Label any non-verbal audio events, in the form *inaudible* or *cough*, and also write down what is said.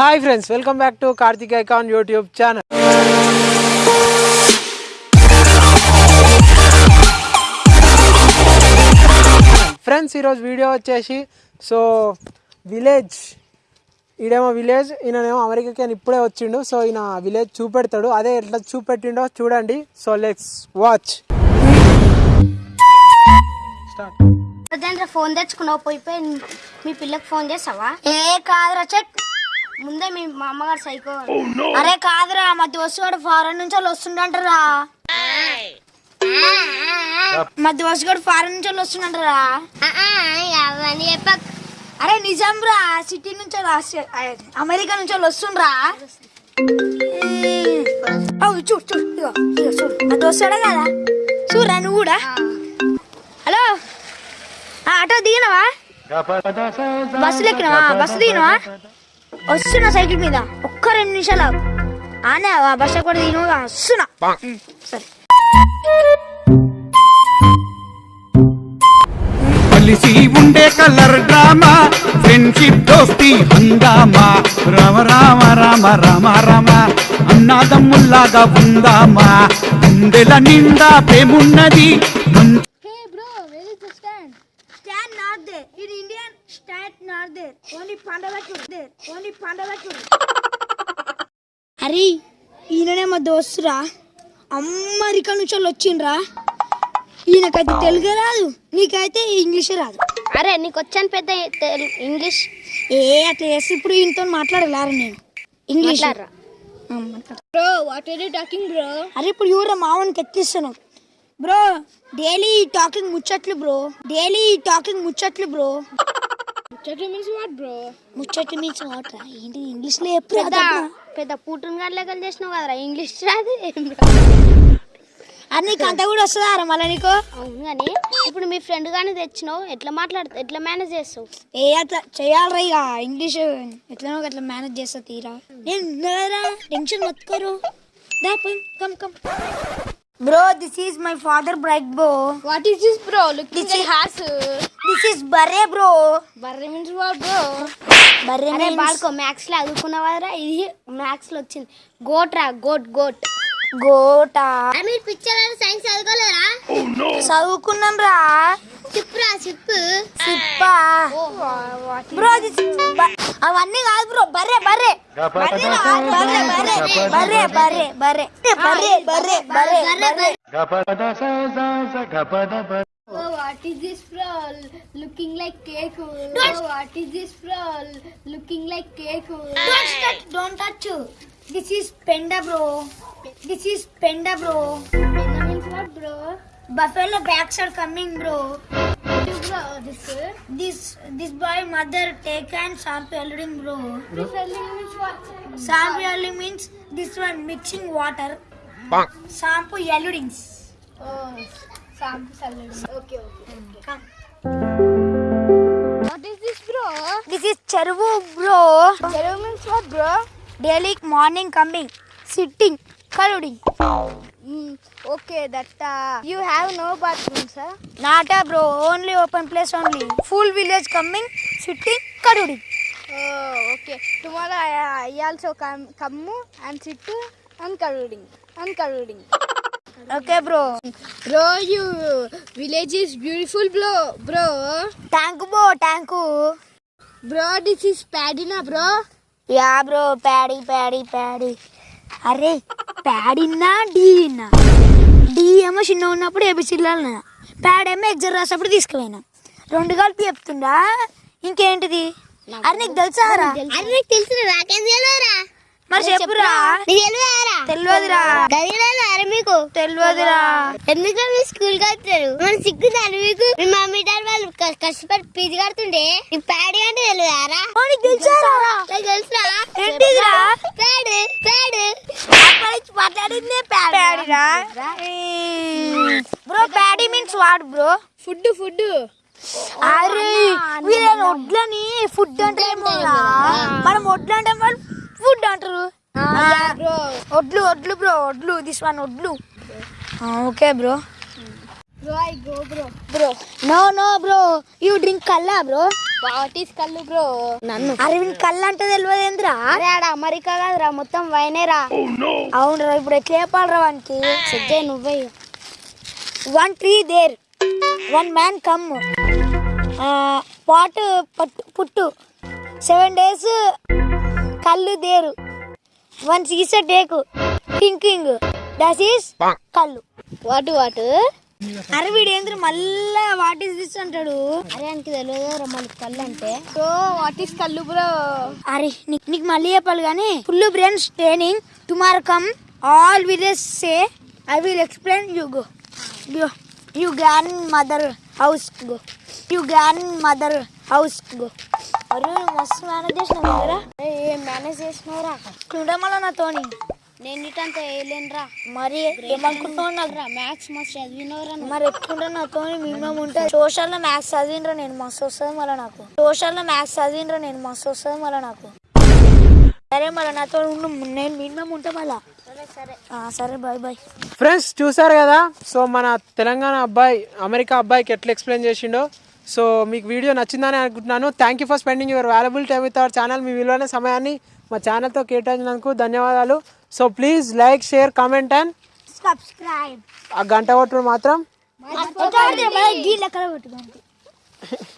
Hi friends welcome back to Karthik icon YouTube channel friends ఈరోజు video వచ్చేసి so village ఈడేమో village ఈయననేమో అమెరికాకి అని ఇప్పుడే వచ్చిండు. సో ఈయన విలేజ్ చూపెడతాడు. అదే ఎట్లా చూపెట్టిండో చూడండి. So let's watch start phone తెచ్చుకున్నావు? పోయిపోయి మీ పిల్లకి ఫోన్ చేసావా ఏ కాదురా చెట్. ముందే మీ మా అమ్మగారు సైకో అరే కాదురా మా దోస్తుగాడు ఫారెన్ నుంచి వాళ్ళు వస్తుండంటారా. మా దోస్తుగాడు ఫారెన్ నుంచి వాళ్ళు వస్తుండంటారా. అవన్నీ చెప్పక్ అరే నిజం రా సిటీ నుంచి అమెరికా నుంచి వాళ్ళు వస్తుండ్రా. అవు చూడు చూడు ఇగో ఇగో చూడు. మా దోస్తుడా కదా. చూడరా నువ్వు కూడా. హలో. ఆ, ఆటో దిగినవా? బస్సులు ఎక్కినవా? బస్సు దిగినవా? వస్తున్నా సైకిల్ మీద ఒక్క రెండు నిమిషాలు ఆగు. ఆనే ఆ బస్సు కూడా దిగినవా వస్తున్నా సరే. కలిసి ఉండే కలర్ డ్రామా ఫ్రెండ్షిప్ దోస్తి హంగామా. రామ రామ రామ రామ రామ అన్నాదమ్ముల్లాగా ఉందామా. గుండెల నిండా ప్రేమున్నది stand? Not there. In Indian, stand not there. Only Pandavakur there. Only Pandavakur. అరే ఈయననే మా దోస్తురా అమెరికా నుంచి వాళ్ళు వచ్చిండ్రా ఈయనకైతే తెలుగే రాదు నీకైతే ఇంగ్లీషే రాదు అరే నీకు వచ్చాను పెద్ద ఇంగ్లీష్ ఏ అట్లా చేసి ఇప్పుడు ఈయనతో మాట్లాడలేరు నేను English bro what are you talking bro అరే ఇప్పుడు ఎవరు మావనికి ఎత్తిస్తున్నావు బ్రో డైలీ టాకింగ్ ముచ్చట్లు బ్రో. డైలీ టాకింగ్ ముచ్చట్లు బ్రో. ముచ్చట్లు మీన్స్ వాట్ బ్రో ముచ్చట్లు మీన్స్ వాట్ రా? ఏంటి ఇంగ్లీష్లో ఎప్పుడు పెద్ద పెద్ద పూటన్ గారి లెక్కలు చేసినావు కదరా? ఇంగ్లీష్ రాదు. అది. నీకు అంతా కూడా వస్తుందా రా మళ్ళీ నీకు? అవును కానీ ఇప్పుడు మీ ఫ్రెండ్ గాని తెచ్చినావు ఎట్లా మాట్లాడుతా ఎట్లా మేనేజ్ చేస్తావు? ఏ అట్లా చేయాలరా ఇక. ఇంగ్లీష్ ఎట్లనో అట్లా మేనేజ్ చేస్తా తీరా. నేను టెన్షన్ మొత్తుకోరు దా come come Bro, this is my father bike, bro. What is this, bro? Look, this is has. This is barre, bro. Barre means what, bro? Barre means. అరే బాడుకో మ్యాథ్స్లో అదుకున్నవారా goat మ్యాథ్స్లో వచ్చింది గోట్ రా goat goat gota మీరు picture science చదువుకోలేరా చదువుకున్నాం రా చిప్పురా chip సిప్పా bro అవన్నీ కాదు బ్రో బర్రే బర్రె బర్రె రా, బర్రె బర్రె బర్రె బర్రె బర్రె బర్రె బర్రె బర్రె బర్రె Oh, what is this bro? Looking like cake. Oh, what is this bro? Looking like cake. Don't touch, don't touch. This is penda bro. This is penda bro. Panda means what, bro? Buffalo backs are coming bro. What is bro? This This this boy mother take and sample eluting bro. this means what? Sample means this one mixing water. Sample eludings. Oh, sample salad. Okay, okay. Come. What is this, bro? This is cheruvu bro. Zero means what, bro? Daily morning coming, sitting, colluding. Okay that you have no bathroom sir not bro only open place only full village coming sitting కడుడి okay tomorrow I also come come and sit and కడుడింగ్ and కడుడింగ్ okay bro bro you village is beautiful bro bro thank you bro thank you bro this is ప్యాడీనా bro yeah bro paddy paddy paddy అరే ప్యాడిన్నా డీనా? D ఏమో చిన్న ఉన్నప్పుడు ఏబిసిల్లాలన్నా pad ఏమో exam రాసేప్పుడు తీసుకుపోయినా. రెండు కలిపి చెప్తుండా? ఇంకేంటిది? అరే నీకు తెలుసారా? నీకు తెలుసు నాకేం తెలియదురా? మరి చెప్పురా. తెలియదురా. మీకు. తెలియదురా. ఎందుకు మీ స్కూల్కి వస్తారు? మన సిగ్గుతారు మీకు? మీ మమ్మీ డాడీ వాళ్ళు కష్టపడి ఫీజు కడుతుండే ఈ ప్యాడ్ అంటే తెలియదారా తెలుసారా ప్యాడ్ ప్యాడ్. మాట్లాడిందే ప్యాడీరా bro paddy means what bro? Food food. అరే వీళ్ళని వడ్లని ఫుడ్ అంటే మనం వడ్లు అంటే వాళ్ళు ఫుడ్ అంటారు. బ్రో. వడ్లు వడ్లు బ్రో వడ్లు దిస్ వన్ వడ్లు okay bro. Bro I go bro. Bro. No no bro. You drink కల్లా బ్రో? వాట్ ఈస్ కళ్ళు బ్రో? నన్ను. అరవింద్ కళ్ళు అంటే తెలియదు ఏంద్రా? ఆడ అమెరికా కాదురా మొత్తం వైనేరా అవునరా ఇప్పుడు ఎట్లా చెప్పాలరా వానికి? సిద్ధే నువ్వే. One tree there one man come pot పట్టు పుట్టు. సెవెన్ డేస్ కళ్ళు దేరు. వన్ సీస టేకు థింకింగ్ దట్ ఈస్ కళ్ళు. వాటు వాటు అరే వీడు ఏంద్ర మళ్ళా వాట్ ఈస్ దిస్ అంటాడు? అరే ఆయనకి తెలియదు మళ్ళీ కళ్ళు అంటే. సో వాట్ ఈస్ కళ్ళు బ్రో అరే నీకు నీకు మళ్ళీ చెప్పాలి కానీ full brains training tomorrow come all village say I will explain you go you you grandmother house go you grandmother house go అరే మస్తు మేనేజ్ చేసిన కదా ఏం మేనేజ్ చేసినవరా? ఇట్లుంటే మళ్ళీ నాతోని నేను ఇటంత వేయలేనురా. మరి ఏమనుకుంటున్నావు నాకు? మ్యాథ్స్ మస్తు చదివినవరా మరి ఎట్లుంటే నాతో మినిమం ఉంటుంది సోషల్లో మ్యాథ్స్ చదివినరా నేను? మస్తు వస్తుంది మళ్ళీ నాకు. సోషల్లో మ్యాథ్స్ చదివినరా నేను? మస్తు వస్తుంది మళ్ళీ నాకు. సరే మళ్ళీ నాతో నేను మినిమం ఉంటా మళ్ళా. సరే బాయ్ బాయ్ ఫ్రెండ్స్ చూసారు కదా? సో మన తెలంగాణ అబ్బాయి అమెరికా అబ్బాయికి ఎట్లా ఎక్స్ప్లెయిన్ చేసిండో? సో మీకు వీడియో నచ్చిందని అనుకుంటున్నాను. Thank you for spending your valuable time with our channel మీ విలువైన సమయాన్ని మా ఛానల్తో కేటాయించినందుకు ధన్యవాదాలు. So please like share comment and subscribe ఆ గంట కొట్టుడు మాత్రం. *laughs*